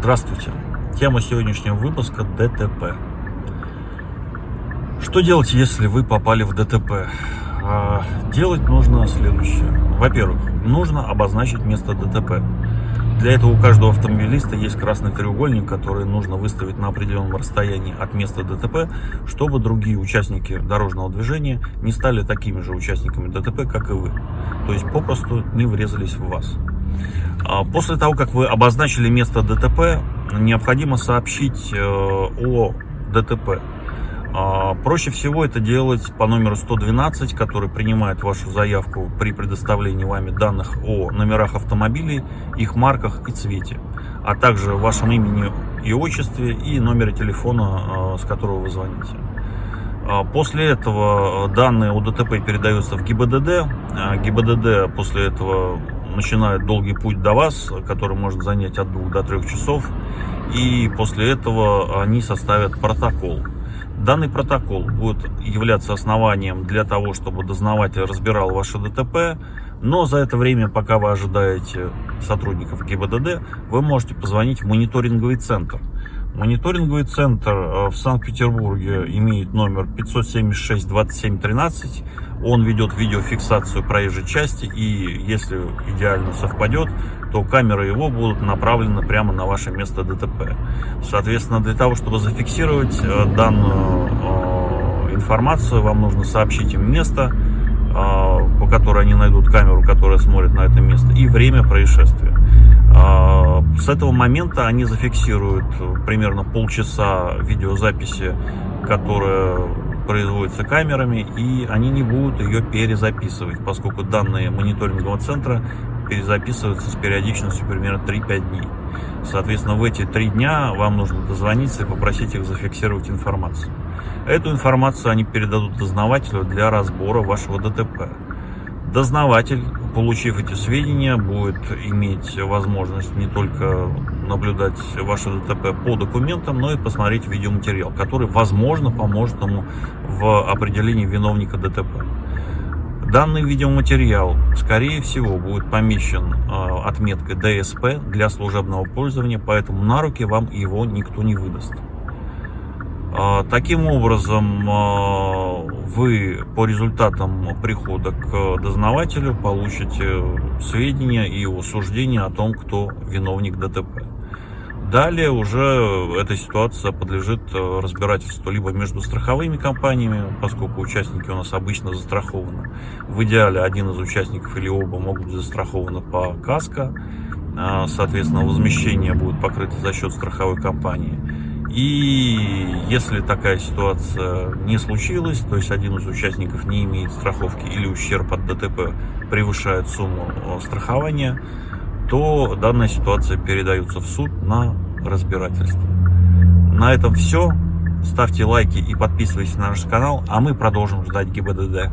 Здравствуйте! Тема сегодняшнего выпуска – ДТП. Что делать, если вы попали в ДТП? А, делать нужно следующее. Во-первых, нужно обозначить место ДТП. Для этого у каждого автомобилиста есть красный треугольник, который нужно выставить на определенном расстоянии от места ДТП, чтобы другие участники дорожного движения не стали такими же участниками ДТП, как и вы. То есть попросту не врезались в вас. А, после того, как вы обозначили место ДТП, необходимо сообщить э, о ДТП. А, проще всего это делать по номеру 112, который принимает вашу заявку при предоставлении вами данных о номерах автомобилей, их марках и цвете, а также вашем имени и отчестве и номере телефона, а, с которого вы звоните. После этого данные о ДТП передаются в ГИБДД. ГИБДД после этого начинает долгий путь до вас, который может занять от двух до трех часов. И после этого они составят протокол. Данный протокол будет являться основанием для того, чтобы дознаватель разбирал ваше ДТП, но за это время, пока вы ожидаете сотрудников ГИБДД, вы можете позвонить в мониторинговый центр. Мониторинговый центр э, в Санкт-Петербурге имеет номер 576 27 13. Он ведет видеофиксацию проезжей части и если идеально совпадет, то камеры его будут направлены прямо на ваше место ДТП. Соответственно, для того, чтобы зафиксировать э, данную э, информацию, вам нужно сообщить им место, по которой они найдут камеру, которая смотрит на это место, и время происшествия. С этого момента они зафиксируют примерно полчаса видеозаписи, которая производится камерами, и они не будут ее перезаписывать, поскольку данные мониторингового центра перезаписываются с периодичностью примерно 3-5 дней. Соответственно, в эти три дня вам нужно дозвониться и попросить их зафиксировать информацию. Эту информацию они передадут дознавателю для разбора вашего ДТП. Дознаватель получив эти сведения, будет иметь возможность не только наблюдать ваше ДТП по документам, но и посмотреть видеоматериал, который, возможно, поможет ему в определении виновника ДТП. Данный видеоматериал, скорее всего, будет помещен э, отметкой ДСП для служебного пользования, поэтому на руки вам его никто не выдаст. Э, таким образом, э, вы по результатам прихода к дознавателю получите сведения и суждения о том, кто виновник ДТП. Далее уже эта ситуация подлежит разбирательству либо между страховыми компаниями, поскольку участники у нас обычно застрахованы. В идеале один из участников или оба могут быть застрахованы по КАСКО, а, соответственно возмещение будет покрыто за счет страховой компании. И если такая ситуация не случилась, то есть один из участников не имеет страховки или ущерб от ДТП превышает сумму э, страхования, то данная ситуация передается в суд на разбирательство. На этом все. Ставьте лайки и подписывайтесь на наш канал, а мы продолжим ждать ГИБДД.